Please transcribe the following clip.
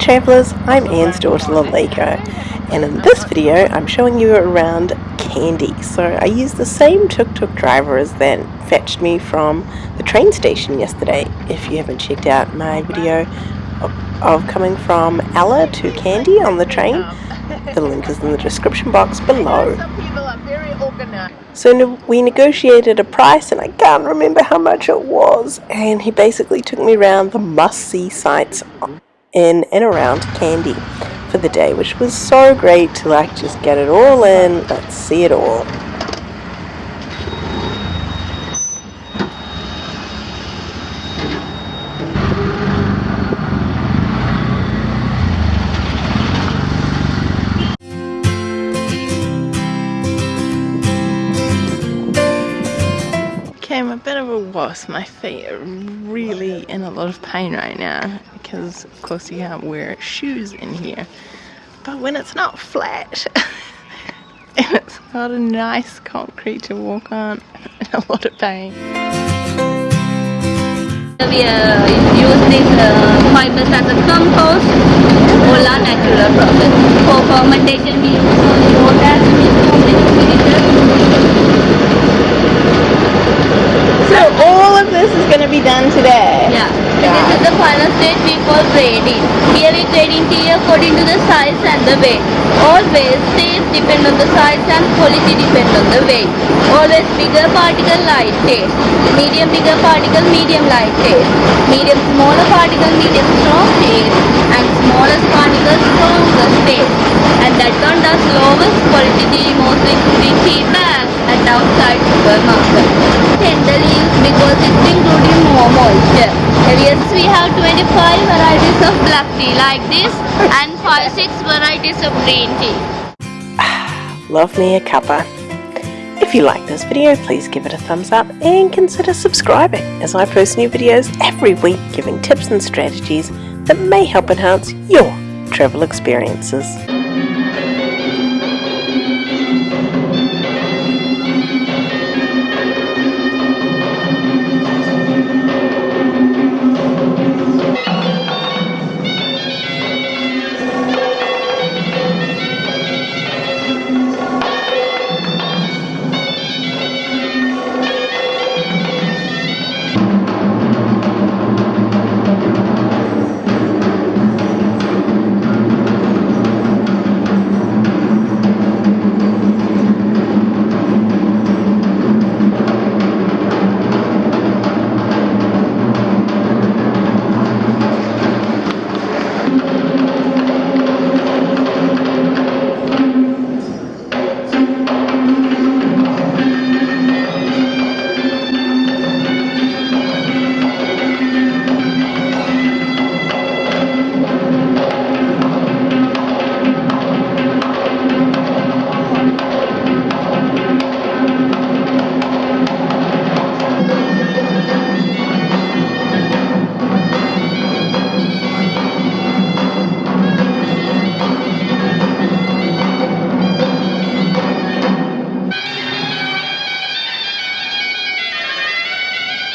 travellers, I'm Anne's daughter Laleko and in this video I'm showing you around Kandy. So I used the same tuk-tuk driver as that fetched me from the train station yesterday. If you haven't checked out my video of, of coming from Ella to Kandy on the train, the link is in the description box below. So we negotiated a price and I can't remember how much it was and he basically took me around the must-see sites in and around Kandy for the day, which was so great to like just get it all in, let's see it all. I'm a bit of a wuss. My feet are really in a lot of pain right now because of course you can't wear shoes in here. But when it's not flat and it's got a nice concrete to walk on, in a lot of pain. We uh, use these uh, fibers as a compost or natural process. For fermentation we use done today? Yeah. yeah. This is the final stage we call grading. Here we grading tea according to the size and the weight. Always taste depend on the size and quality depend on the weight. Always bigger particle light taste. Medium bigger particle medium light taste. Medium smaller particle medium strong taste. And smallest particle strongest taste. And that one does lowest quality tea mostly of black tea like this and 5-6 varieties of green tea. Love me a cuppa. If you like this video, please give it a thumbs up and consider subscribing as I post new videos every week giving tips and strategies that may help enhance your travel experiences.